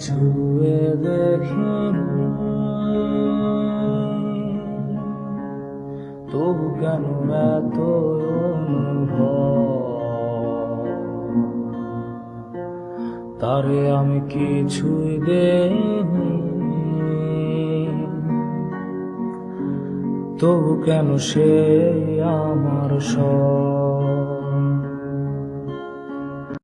ছুয়ে দেখে তবু কেন এত তারে আমি কিছুই দেনি তবু কেন সে আমার সব